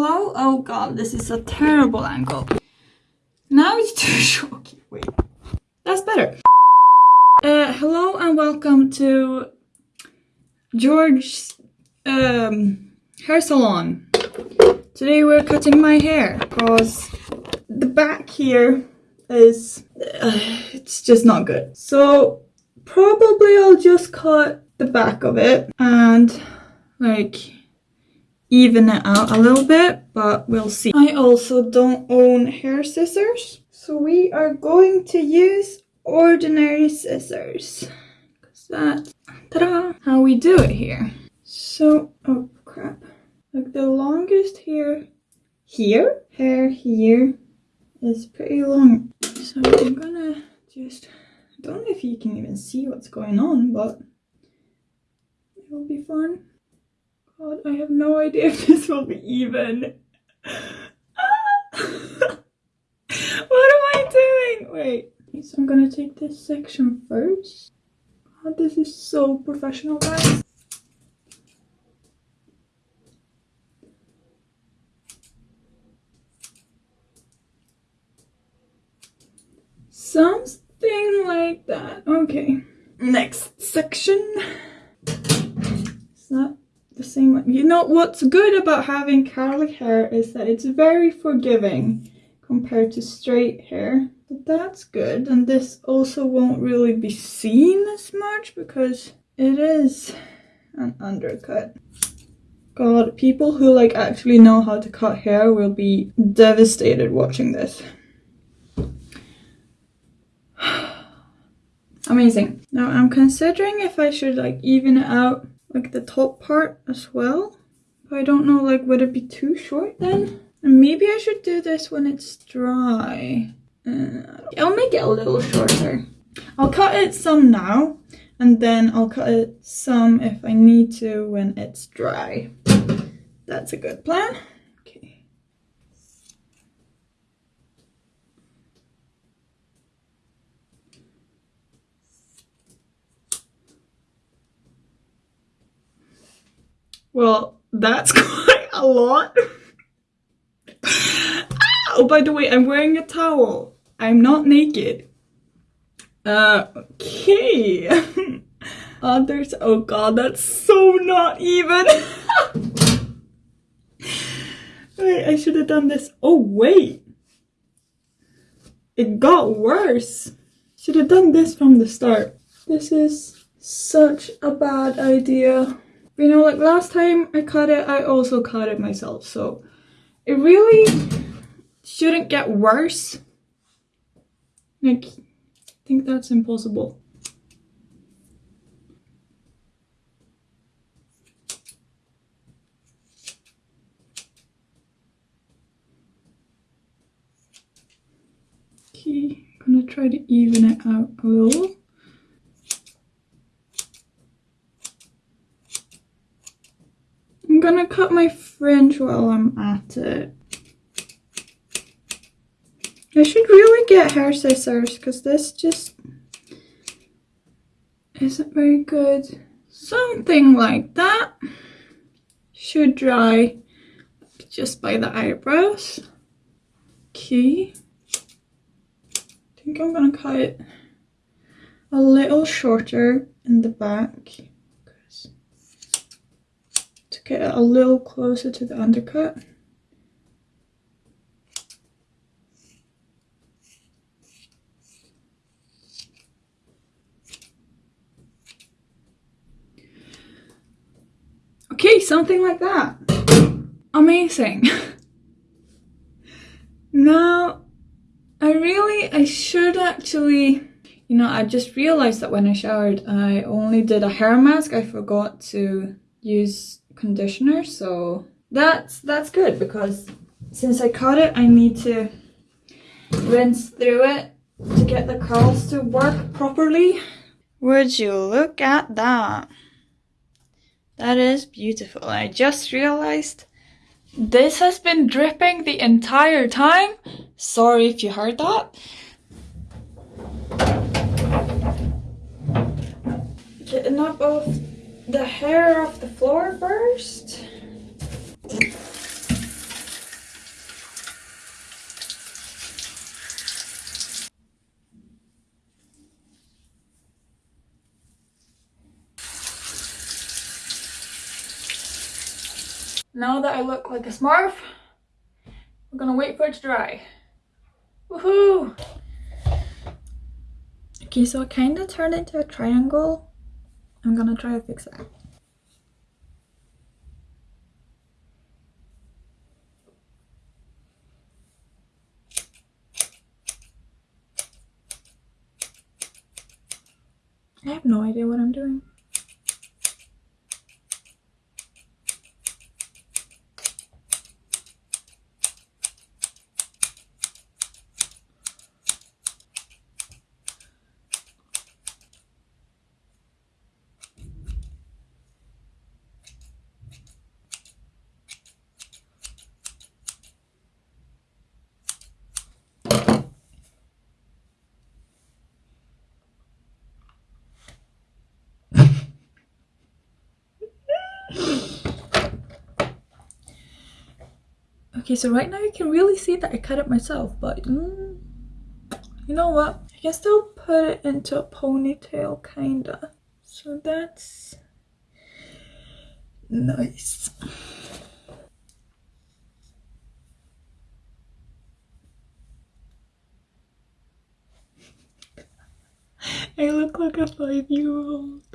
hello? Oh god, this is a terrible angle. Now it's too short. Wait. That's better. Uh, hello and welcome to George's um, hair salon. Today we're cutting my hair because the back here is uh, it's just not good. So probably I'll just cut the back of it and like even it out a little bit, but we'll see. I also don't own hair scissors, so we are going to use ordinary scissors. Cause that's ta-da, how we do it here. So, oh crap. Like the longest hair here, hair here is pretty long. So I'm gonna just, I don't know if you can even see what's going on, but it'll be fun. God, I have no idea if this will be even. what am I doing? Wait, so I'm gonna take this section first. God, this is so professional, guys. Something like that. Okay. Next section. Is that the same? You know what's good about having curly hair is that it's very forgiving compared to straight hair. But that's good. And this also won't really be seen as much because it is an undercut. God, people who like actually know how to cut hair will be devastated watching this. Amazing. Now I'm considering if I should like even it out like the top part as well. But I don't know like would it be too short then? And maybe I should do this when it's dry. Uh, I'll make it a little shorter. I'll cut it some now and then I'll cut it some if I need to when it's dry. That's a good plan. Well, that's quite a lot. oh, by the way, I'm wearing a towel. I'm not naked. Uh, okay. Others, oh god, that's so not even. wait, I should have done this. Oh, wait. It got worse. Should have done this from the start. This is such a bad idea. You know, like last time I cut it, I also cut it myself. So it really shouldn't get worse. Like, I think that's impossible. Okay, I'm gonna try to even it out a little. I'm gonna cut my fringe while I'm at it. I should really get hair scissors because this just isn't very good. Something like that should dry just by the eyebrows. Okay. I think I'm gonna cut it a little shorter in the back get it a little closer to the undercut. Okay, something like that. Amazing. now, I really, I should actually, you know, I just realized that when I showered, I only did a hair mask. I forgot to use conditioner so that's that's good because since I cut it I need to rinse through it to get the curls to work properly. Would you look at that? That is beautiful. I just realized this has been dripping the entire time. Sorry if you heard that. Getting up off the hair off the floor first. Now that I look like a smurf, we're gonna wait for it to dry. Woohoo! Okay, so I kind of turned into a triangle I'm gonna try to fix that. I have no idea what I'm doing. Okay, so right now you can really see that I cut it myself, but mm, you know what? I can still put it into a ponytail, kinda. So that's nice. I look like a five-year-old.